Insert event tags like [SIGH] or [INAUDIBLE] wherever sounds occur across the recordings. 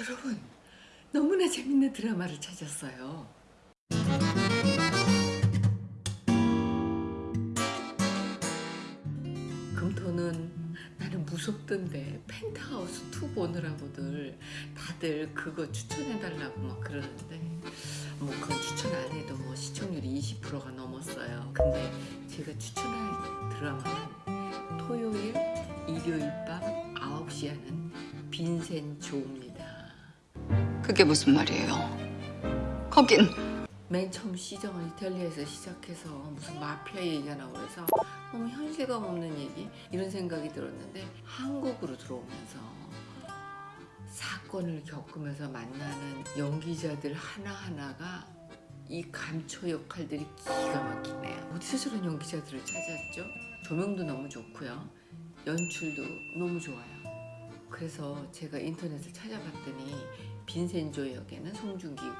여러분 너무나 재밌는 드라마를 찾았어요. 금토는 나는 무섭던데 펜트하우스 2 보느라고들 다들 그거 추천해달라고 막 그러는데 뭐 그건 추천 안 해도 뭐 시청률이 20%가 넘었어요. 근데 제가 추천할 드라마는 토요일, 일요일 밤 9시 하는 빈센 조입니다. 그게 무슨 말이에요? 거긴 맨 처음 시정은 이탈리아에서 시작해서 무슨 마피아 얘기가 나오고 그래서 너무 현실감 없는 얘기 이런 생각이 들었는데 한국으로 들어오면서 사건을 겪으면서 만나는 연기자들 하나하나가 이 감초 역할들이 기가 막히네요. 어디서 저런 연기자들을 찾았죠? 조명도 너무 좋고요. 연출도 너무 좋아요. 그래서 제가 인터넷을 찾아봤더니 빈센조 역에는 송중기고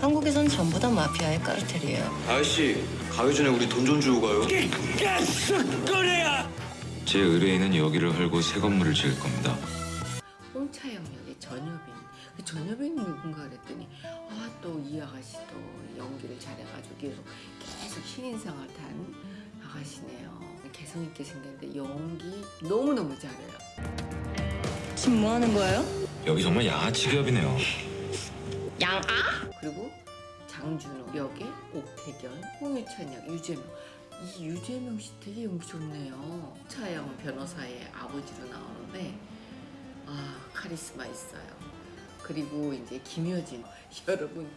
한국에선 전부 다 마피아의 까르텔이에요. 아저씨 가기 전에 우리 돈 좀 주고 가요. 제 의뢰인은 여기를 헐고 새 건물을 지을 겁니다. 홍차영 역의 전여빈 그 전여빈이 누군가 그랬더니 아 또 이 아가씨도 연기를 잘해가지고 계속 계속 신인상을 탄 아가씨네요 개성 있게 생겼는데 연기 너무너무 잘해요 지금 뭐 하는 거예요? 여기 정말 양아 치 기업이네요. 양아? 그리고 장준호 역의 옥태견 홍유찬 역 유재명. 이 유재명 씨 되게 연기 좋네요. 차영 변호사의 아버지로 나오는데 아 카리스마 있어요. 그리고 이제 김효진. [LAUGHS] 여러분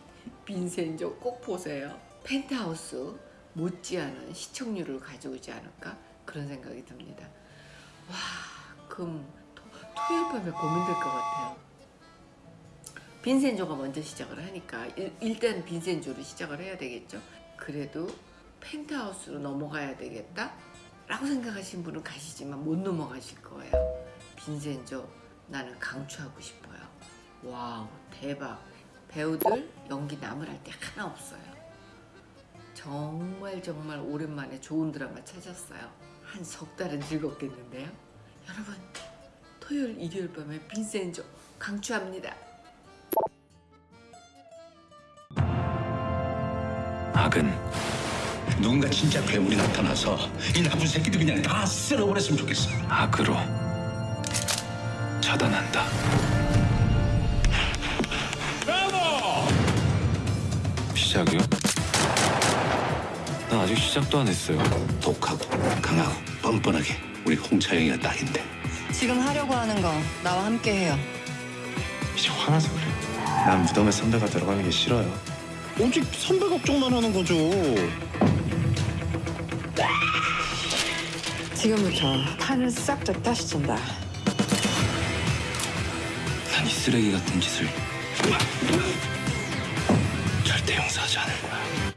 빈센조 꼭 보세요. 펜트하우스 못지않은 시청률을 가져오지 않을까? 그런 생각이 듭니다. 와 그럼 토, 토요일 밤에 고민될 것 같아요. 빈센조가 먼저 시작을 하니까 일, 일단 빈센조로 시작을 해야 되겠죠. 그래도 펜트하우스로 넘어가야 되겠다? 라고 생각하신 분은 가시지만 못 넘어가실 거예요. 빈센조 나는 강추하고 싶어요. wow 대박. 배우들 연기 할때 하나 없어요. 정말 정말 오랜만에 좋은 드라마 찾았어요. 한 석 달은 즐겁겠는데요. 여러분 토요일 일요일 밤에 빈센조 강추합니다 악은 누군가 진짜 괴물이 나타나서 이 나쁜 새끼들 그냥 다 쓸어버렸으면 좋겠어. 악으로 차단한다. 시작이요? 난 아직 시작도 안 했어요. 독하고 강하고 뻔뻔하게 우리 홍차영이가 딱인데. 지금 하려고 하는 거 나와 함께 해요. 이제 화나서 그래. 난 무덤에 선배가 들어가는 게 싫어요. 오직 선배 걱정만 하는 거죠. 지금부터 판을 싹 다 다시 친다. 난 이 쓰레기 같은 짓을 절대 용서하지 않을 거야.